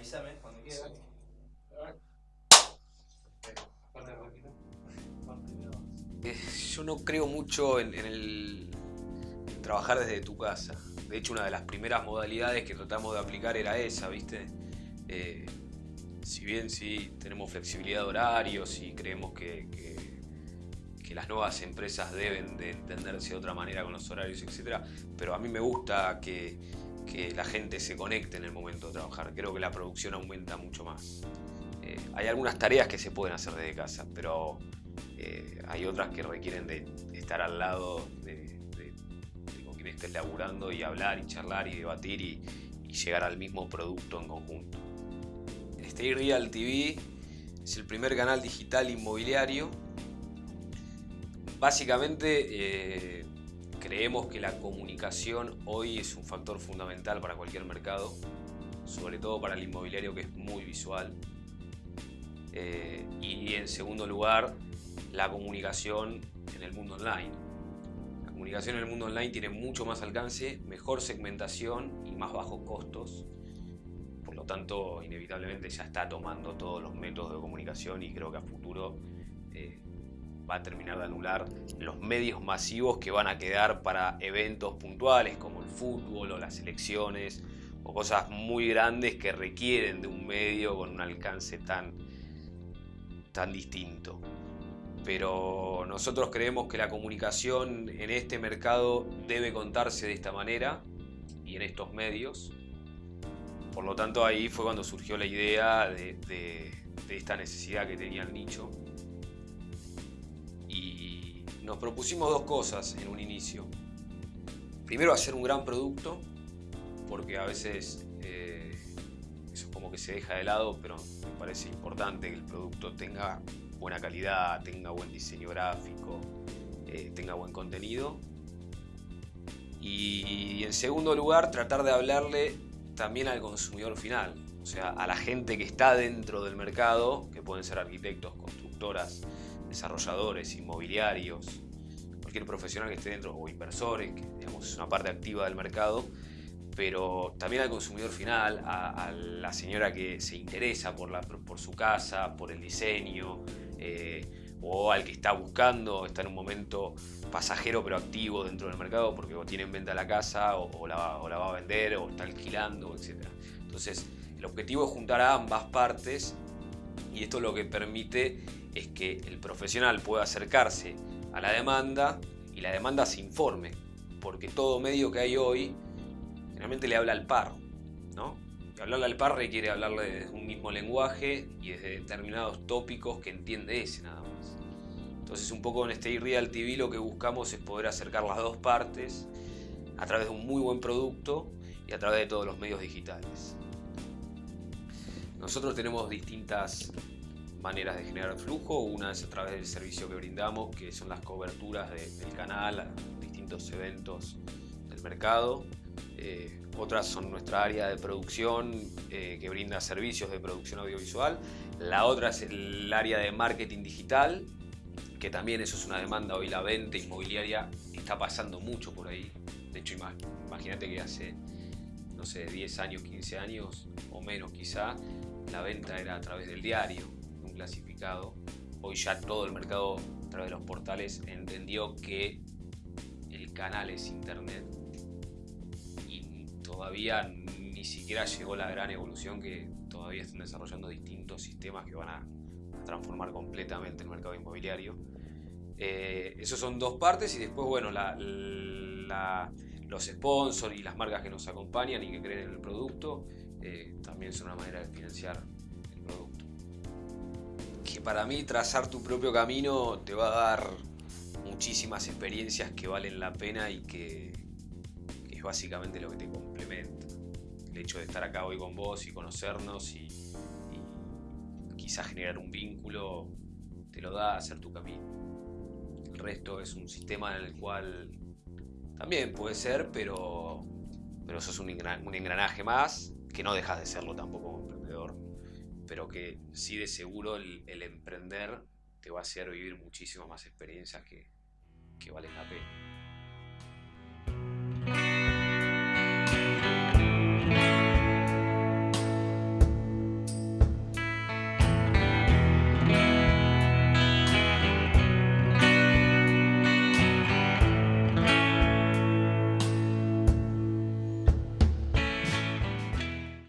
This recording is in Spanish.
Avísame cuando quieras. Eh, Yo no creo mucho en, en el en trabajar desde tu casa. De hecho, una de las primeras modalidades que tratamos de aplicar era esa, ¿viste? Eh, si bien sí tenemos flexibilidad de horarios y creemos que, que- que las nuevas empresas deben de entenderse de otra manera con los horarios, etc. Pero a mí me gusta que, que la gente se conecte en el momento de trabajar. Creo que la producción aumenta mucho más. Eh, hay algunas tareas que se pueden hacer desde casa, pero eh, hay otras que requieren de estar al lado de, de- con quien estés laburando y hablar y charlar y debatir y, y llegar al mismo producto en conjunto. Stay Real TV es el primer canal digital inmobiliario. Básicamente eh, creemos que la comunicación hoy es un factor fundamental para cualquier mercado, sobre todo para el inmobiliario que es muy visual. Eh, y en segundo lugar, la comunicación en el mundo online. La comunicación en el mundo online tiene mucho más alcance, mejor segmentación y más bajos costos. Por lo tanto, inevitablemente ya está tomando todos los métodos de comunicación y creo que a futuro eh, va a terminar de anular los medios masivos que van a quedar para eventos puntuales como el fútbol o las elecciones o cosas muy grandes que requieren de un medio con un alcance tan, tan distinto pero nosotros creemos que la comunicación en este mercado debe contarse de esta manera y en estos medios. Por lo tanto, ahí fue cuando surgió la idea de, de- de esta necesidad que tenía el nicho. Y nos propusimos dos cosas en un inicio. Primero, hacer un gran producto, porque a veces eh, como que se deja de lado, pero me parece importante que el producto tenga buena calidad, tenga buen diseño gráfico, eh, tenga buen contenido. Y en segundo lugar, tratar de hablarle también al consumidor final, o sea, a la gente que está dentro del mercado, que pueden ser arquitectos, constructoras, desarrolladores, inmobiliarios, cualquier profesional que esté dentro, o inversores, que digamos, es una parte activa del mercado, pero también al consumidor final, a, a la señora que se interesa por, la, por su casa, por el diseño, eh, o al que está buscando, está en un momento pasajero pero activo dentro del mercado porque o tiene en venta la casa o, la, o la va a vender o está alquilando, etc. Entonces, el objetivo es juntar a ambas partes y esto lo que permite es que el profesional pueda acercarse a la demanda y la demanda se informe, porque todo medio que hay hoy generalmente le habla al par, ¿no? Y hablarle al par requiere hablarle desde un mismo lenguaje y desde determinados tópicos que entiende ese nada más. Entonces un poco en Stay Real TV lo que buscamos es poder acercar las dos partes a través de un muy buen producto y a través de todos los medios digitales. Nosotros tenemos distintas maneras de generar flujo. Una es a través del servicio que brindamos, que son las coberturas de- del canal a distintos eventos del mercado. Eh, otras son nuestra área de producción eh, que brinda servicios de producción audiovisual. La otra es el área de marketing digital, que también eso es una demanda. Hoy la venta inmobiliaria está pasando mucho por ahí. De hecho, ima- imagínate que hace, no sé, 10 años, 15 años o menos quizá, la venta era a través del diario, clasificado. Hoy ya todo el mercado a través de los portales entendió que el canal es internet y todavía ni siquiera llegó la gran evolución que todavía están desarrollando distintos sistemas que van a, transformar completamente el mercado inmobiliario. Eh, esos son dos partes y después, bueno, los sponsors y las marcas que nos acompañan y que creen en el producto eh, también son una manera de financiar el producto. Para mí trazar tu propio camino te va a dar muchísimas experiencias que valen la pena y que, es básicamente lo que te complementa. El hecho de estar acá hoy con vos y conocernos y, quizás generar un vínculo te lo da hacer tu camino. El resto es un sistema en el cual también puede ser, pero, pero eso es un, un engranaje más, que no dejas de serlo tampoco como emprendedor, pero que sí de seguro el, el emprender te va a hacer vivir muchísimas más experiencias que, que valen la pena.